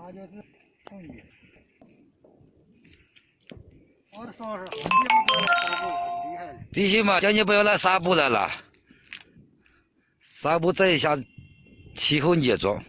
他就。们，必须嘛，叫你不要来纱步来了，纱步这一下气候严重。